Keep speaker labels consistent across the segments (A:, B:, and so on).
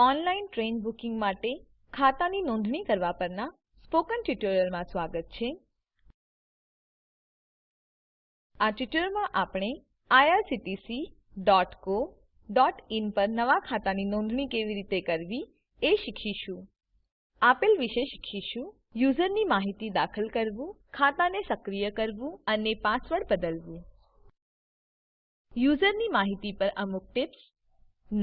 A: Online train booking માટે ખાતાની નોંધણી કરવા પરના સ્પોકન ટ્યુટોરીયલમાં સ્વાગત છે આ ટ્યુટોરીયલમાં આપણે irctc.co.in પર નવા ખાતાની નોંધણી કેવી રીતે કરવી એ શીખીશું આપેલ વિશે શીખીશું યુઝરની માહિતી દાખલ કરવું ખાતાને સક્રિય કરવું અને પાસવર્ડ બદલવું યુઝરની માહિતી પર અમુક ટિપ્સ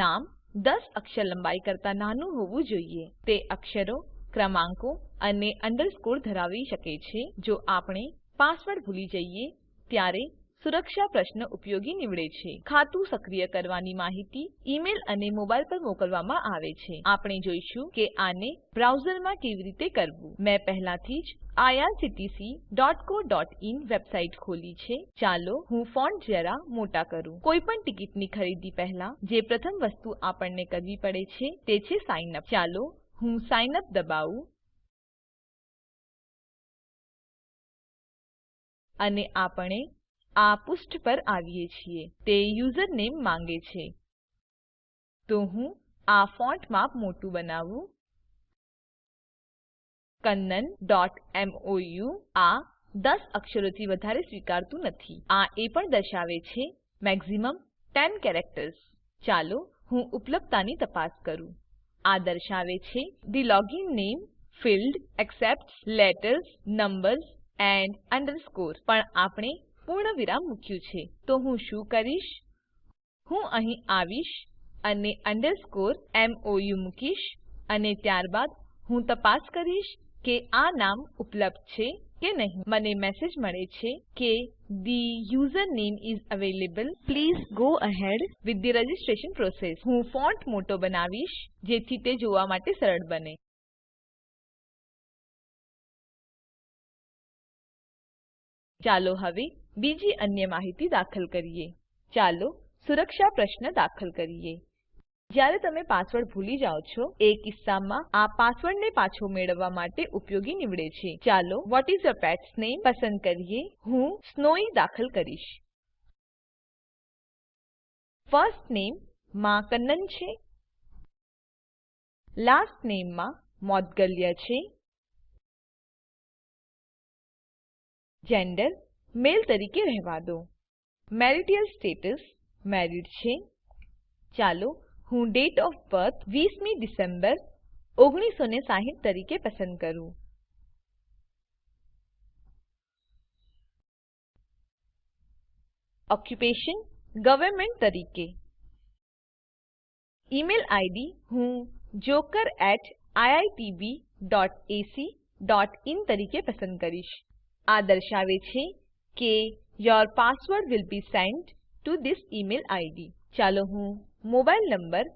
A: નામ 10 અક્ષર લંબાઈ કરતા નાનું હોવું જોઈએ તે અક્ષરો ક્રમાંકો અને અંડરસ્કોર ધરાવી શકે છે જો આપણે પાસવર્ડ ભૂલી જઈએ ત્યારે સુરક્ષા પ્રશ્ન ઉપયોગી નીવડે છે ખાતું સક્રિય કરવાની માહિતી ઈમેલ અને મોબાઈલ પર મોકલવામાં આવે છે આપણે જોઈશું કે આને બ્રાઉઝરમાં કેવી રીતે કરવું મેં પહેલાથી જ irctc.co.in વેબસાઈટ ખોલી છે ચાલો હું ફોન્ટ જરા મોટા કરું કોઈપણ ટિકિટની ખરીદી પહેલા જે પ્રથમ વસ્તુ આપણને કરવી
B: પડે છે તે છે સાઇન અપ ચાલો હું સાઇન અપ દબાવું અને આપણે આ પુષ્ઠ પર આવીએ છીએ તે યુઝરનેમ માંગે છે તો હું
A: આ ફોન્ટ માપ મોટું બનાવું kannanમોઉ આ 10 અક્ષરોથી વધારે સ્વીકારતું નથી આ એ પણ દર્શાવે છે મેક્સિમમ 10 કેરેક્ટર્સ ચાલો હું ઉપલબ્ધતાની તપાસ કરું આ દર્શાવે છે the login name field accept letters numbers and underscore પણ આપણે પૂર્ણ વિરામ મૂક્યું છે તો હું શું કરીશ હું અહીં આવીશ અને અંડરસ્કોર મોઉ મૂકીશ અને ત્યારબાદ હું તપાસ કરીશ કે આ નામ ઉપલબ્ધ છે કે નહીં મને મેસેજ મળે છે કે the user name is available please go ahead with the registration process હું ફોન્ટ મોટો
B: બનાવીશ જેથી તે જોવા માટે સરળ બને ચાલો હવે બીજી અન્ય માહિતી
A: દાખલ કરીએ ચાલો સુરક્ષા પ્રશ્ન દાખલ કરીએ જ્યારે તમે પાસવર્ડ ભૂલી જાઓ છો એ કિસ્સામાં આ પાસવર્ડને પાછો મેળવવા માટે ઉપયોગી નીવડે છે ચાલો વોટ ઇઝ યોર પેટ્સ નામે પસંદ કરીએ હું સ્નોઈ દાખલ કરીશ
B: ફર્સ્ટ નેમ માં કન્નન છે લાસ્ટ નેમમાં માં છે જેન્ડર મેલ તરીકે રહેવા દો
A: મેરિટલ સ્ટેટસ મેરીડ છે ચાલો હું ડેટ ઓફ બર્થ 20મી ડિસેમ્બર 1960 તરીકે પસંદ કરું
B: ઓક્યુપેશન ગવર્નમેન્ટ તરીકે ઈમેલ આઈડી
A: હું joker@iitbacin તરીકે પસંદ કરીશ આ દર્શાવે છે કે your password will be sent to This email ID ચાલો હું મોબાઈલ નંબર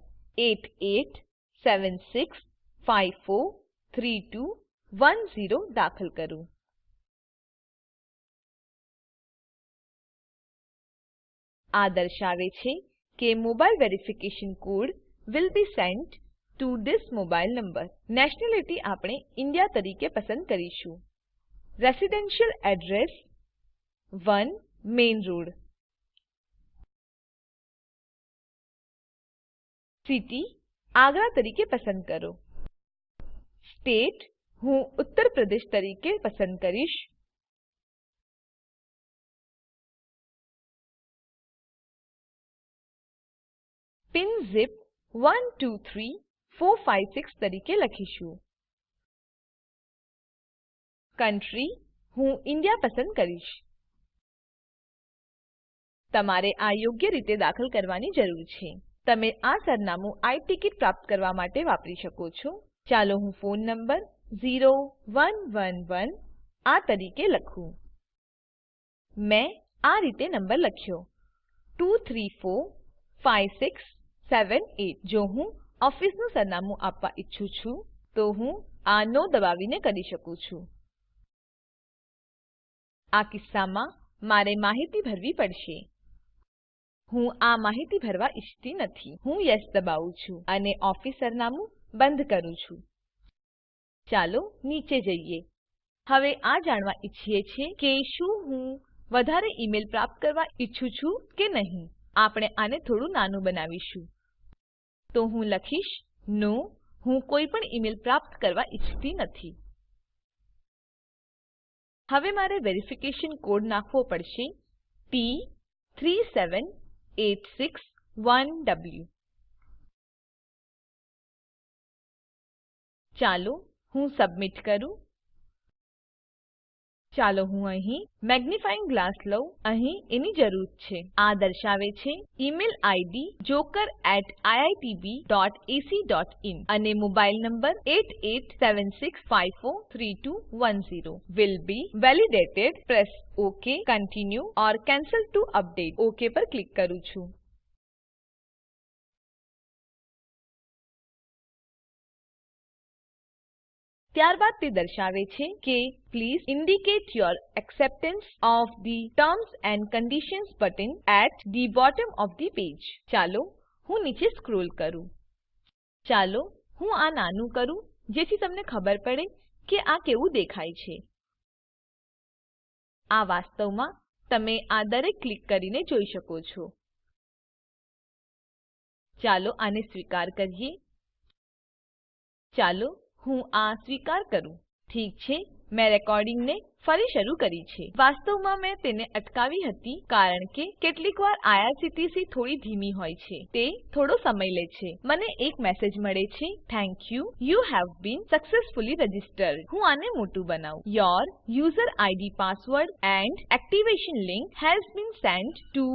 B: 8876543210 દાખલ કરું આ દર્શાવે છે કે mobile verification code will be
A: sent to This mobile number nationality આપણે ઇન્ડિયા તરીકે પસંદ કરીશું
B: Residential address 1 Main Road City Agra તરીકે પસંદ કરો State હું ઉત્તર પ્રદેશ તરીકે પસંદ કરીશ પિન ઝિપ 123456 તરીકે લખીશું કન્ટ્રી હું ઇન્ડિયા પસંદ કરીશ
A: તમારે આ યોગ્ય રીતે દાખલ કરવાની જરૂર છે તમે આ સરનામું આઈ ટિકિટ પ્રાપ્ત કરવા માટે વાપરી શકો છો ચાલો હું ફોન નંબર 0111 આ તરીકે લખું મેં આ રીતે નંબર લખ્યો 234567 જો હું ઓફિસનું સરનામું આપવા ઈચ્છું છું તો હું આ નો દબાવીને કરી શકું છું આ કિસ્સામાં મારે માહિતી ભરવી પડશે હું આ માહિતી ભરવા ઈચ્છતી નથી હું યેસ દબાવું છું અને ઓફિસ સરનામું બંધ કરું છું ચાલો નીચે જઈએ હવે આ જાણવા ઈચ્છીએ છીએ કે શું હું વધારે ઈમેલ પ્રાપ્ત કરવા ઈચ્છું છું કે નહીં આપણે આને થોડું નાનું બનાવીશું તો હું લખીશ નો હું કોઈ પણ ઈમેલ પ્રાપ્ત કરવા ઈચ્છતી નથી હવે મારે વેરિફિકેશન કોડ નાખવો પડશે
B: P37861W ચાલો હું સબમિટ કરું ચાલો હું અહીં મેગ્નિફાઇંગ ગ્લાસ લઉં અહીં એની જરૂર
A: છે આ દર્શાવે છે ઈમેલ આઈડી joker@iitb.ac.in અને mobile number 8876543210 will be validated press OK continue or cancel to update
B: OK પર ક્લિક કરું છું ત્યારબાદ તે દર્શાવે છે કે
A: please indicate your acceptance of the terms and conditions button at the bottom of the page ચાલો હું નીચે સ્ક્રોલ કરું ચાલો હું આ નાનું કરું જેથી તમને ખબર પડે કે આ કેવું દેખાય છે
B: આ વાસ્તવમાં તમે આ દરેક ક્લિક કરીને જોઈ શકો છો ચાલો આને સ્વીકાર કરીએ
A: ચાલો હું આ સ્વીકાર કરું ઠીક છે મેં રેકોર્ડિંગને ફરી શરૂ કરી છે વાસ્તવમાં મેં તેને અટકાવી હતી કારણ કે કેટલીકવાર આઇઆરસીટીસી થોડી ધીમી હોય છે તે થોડો સમય લે છે મને એક મેસેજ મળે છે thank you you have been successfully registered હું આને મોટું બનાવું your user ID password and activation link has been send to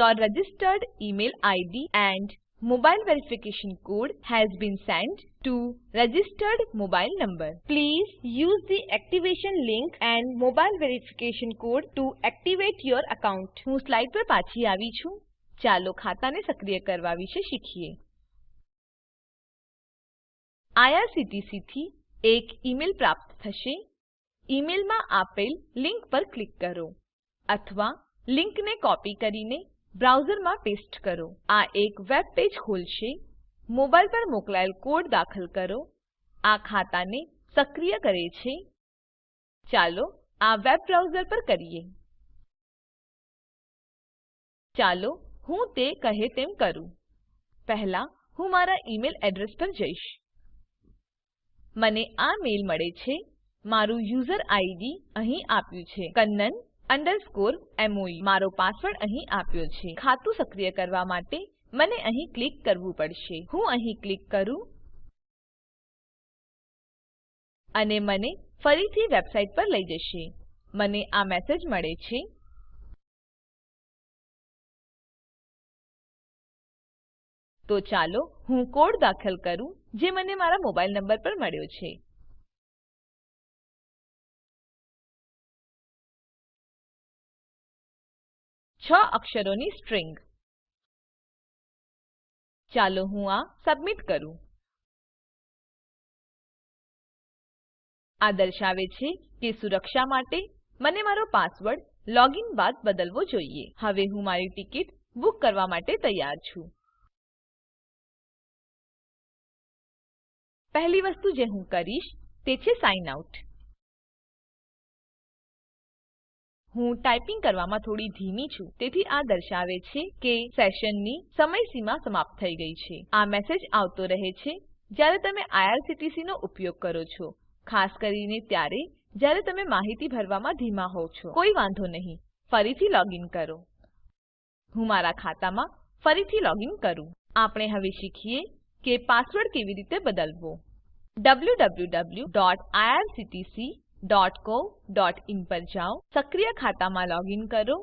A: your registered email ID and mobile verification code has been sent to registered mobile number. Please use the activation link and mobile verification code to activate your account. હું slide પર પાછી આવી છું. ચાલો ખાતાને સક્રિય કરવા વિશે શીખીએ. IRCTC થી એક ઈમેલ પ્રાપ્ત થશે. ઈમેલમાં આપેલ લિંક પર ક્લિક કરો અથવા લિંકને કોપી કરીને બ્રાઉઝરમાં પેસ્ટ કરો આ એક વેબ પેજ ખોલશે મોબાઈલ પર મોકલાયેલ કોડ દાખલ કરો આ ખાતાને સક્રિય કરે છે ચાલો આ વેબ બ્રાઉઝર પર કરીએ ચાલો હું તે કહે તેમ કરું પહેલા હું મારા ઈમેલ એડ્રેસ પર જઈશ મને આ મેલ મળે છે મારું યુઝર આઈડી અહીં આપ્યું છે કન્નન અંડરસ્કોર મોઉ e. મારો પાસવર્ડ અહીં આપ્યો છે ખાતું સક્રિય કરવા માટે મને અહીં ક્લિક કરવું પડશે હું અહીં ક્લિક કરું
B: અને મને ફરીથી વેબસાઈટ પર લઈ જશે મને આ મેસેજ મળે છે તો ચાલો હું કોડ દાખલ કરું જે મને મારા મોબાઈલ નંબર પર મળ્યો છે છ અક્ષરોની સ્ટ્રિંગ ચાલો હું આ સબમિટ કરું આ દર્શાવે છે કે
A: સુરક્ષા માટે મને મારો પાસવર્ડ લોગિન બાદ બદલવો જોઈએ હવે હું મારી
B: ટિકિટ બુક કરવા માટે તૈયાર છું પહેલી વસ્તુ જે હું કરીશ તે છે સાઇન આઉટ હું ટાઈપિંગ કરવામાં થોડી ધીમી છું તેથી આ
A: દર્શાવે છે કે સેશનની સમયસીમા સમાપ્ત થઈ ગઈ છે આ મેસેજ આવતો રહે છે જ્યારે તમે આઈઆરસીટીસીનો ઉપયોગ કરો છો ખાસ કરીને ત્યારે જ્યારે તમે માહિતી ભરવામાં ધીમા હોવ છો કોઈ વાંધો નહીં ફરીથી લોગિન કરો હું મારા ખાતામાં ફરીથી લોગિન કરું આપણે હવે શીખીએ કે પાસવર્ડ કેવી રીતે બદલવો wwwirctc wwwgooglecomcoin પર જાઓ સક્રિય ખાતામાં લોગિન કરો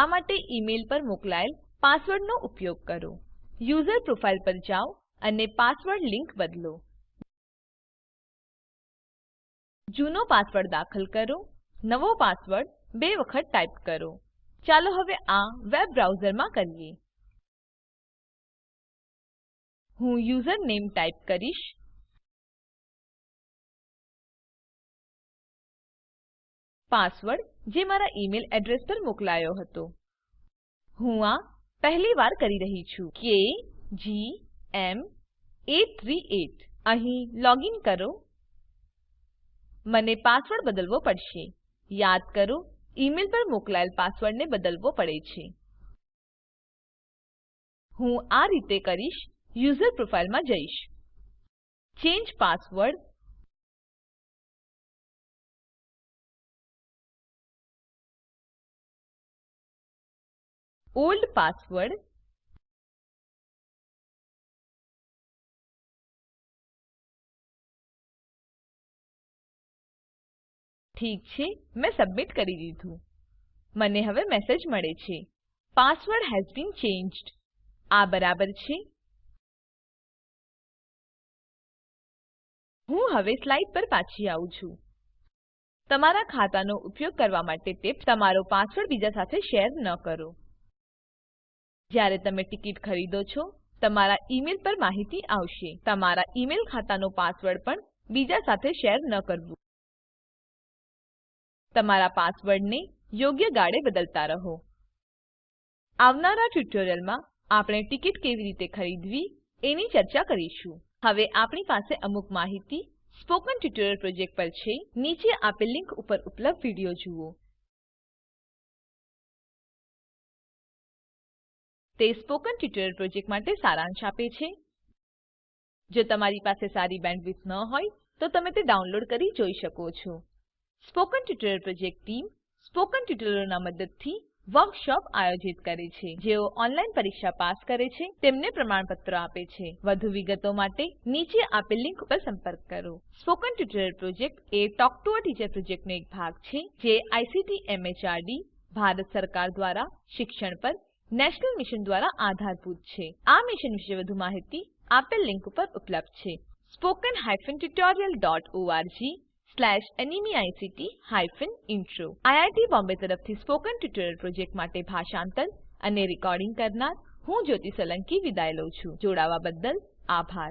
A: આ માટે ઇમેઇલ પર મોકલાયેલ પાસવર્ડનો ઉપયોગ કરો યુઝર પ્રોફાઇલ પર જાઓ અને પાસવર્ડ લિંક બદલો જૂનો પાસવર્ડ દાખલ કરો નવો પાસવર્ડ બે વખત ટાઈપ કરો ચાલો હવે આ
B: વેબ બ્રાઉઝરમાં કરીએ હું યુઝર નેમ ટાઈપ કરીશ પાસવર્ડ જે મારા ઈમેલ એડ્રેસ પર મોકલાયો હતો
A: હું આ પહેલી વાર કરી રહી છું કે જી એમ 838 અહીં લોગિન કરો મને પાસવર્ડ બદલવો પડશે યાદ કરો ઈમેલ પર મોકલાયેલ પાસવર્ડને બદલવો પડે છે
B: હું આ રીતે કરીશ યુઝર પ્રોફાઇલમાં જઈશ ચેન્જ પાસવર્ડ old password ઠીક છે મેં સબમિટ કરી દીધું મને હવે મેસેજ મળે છે પાસવર્ડ હેઝ બીન ચેન્જ્ડ આ બરાબર છે હું હવે સ્લાઇડ પર પાછી આવું છું
A: તમારા ખાતાનો ઉપયોગ કરવા માટે ટિપ્સ તમારો પાસવર્ડ બીજા સાથે શેર ન કરો જ્યારે તમે ટિકિટ ખરીદો છો તમારા ઈમેલ પર માહિતી આવશે તમારા ઈમેલ ખાતાનો પાસવર્ડ પણ બીજા સાથે શેર ન કરવું તમારા પાસવર્ડને યોગ્ય ગાળે બદલતા રહો આવનારા ટ્યુટોરીયલમાં આપણે ટિકિટ કેવી રીતે ખરીદવી એની ચર્ચા કરીશું હવે આપણી પાસે અમુક માહિતી સ્પોકન ટ્યુટોરિયલ પ્રોજેક્ટ પર છે નીચે આપેલ
B: લીંક ઉપર ઉપલબ્ધ વિડીયો જુઓ તે સ્પોકન ટ્યુટોરિયલ પ્રોજેક્ટ માટે સારાંશ આપે છે
A: જો તમારી પાસે સારી બેન્ડવિડ્થ ન હોય તો તમે તે ડાઉનલોડ કરી જોઈ શકો છો spoken tutorial project team spoken ટ્યુટોરિયલોના મદદથી વર્કશોપ આયોજિત કરે છે જેઓ ઓનલાઈન પરીક્ષા પાસ કરે છે તેમને પ્રમાણપત્ર આપે છે વધુ વિગતો માટે નીચે આપેલ લિંક પર સંપર્ક કરો spoken tutorial project a talk to a teacher પ્રોજેક્ટનો એક ભાગ છે જે આઈસીટી એમએચઆરડી ભારત સરકાર દ્વારા શિક્ષણ પર નેશનલ મિશન દ્વારા આધારભૂત છે આ મિશન વિશે વધુ માહિતી આપેલ લિંક પર ઉપલબ્ધ છે spoken hyphen tutorial dot org slash NMEICT hyphen intro IIT Bombay તરફથી સ્પોકન ટ્યુટોરિયલ પ્રોજેક્ટ માટે ભાષાંતર અને રેકોર્ડિંગ કરનાર હું જ્યોતી સોલંકી વિદાય લઉં છું જોડાવા બદ્દલ આભાર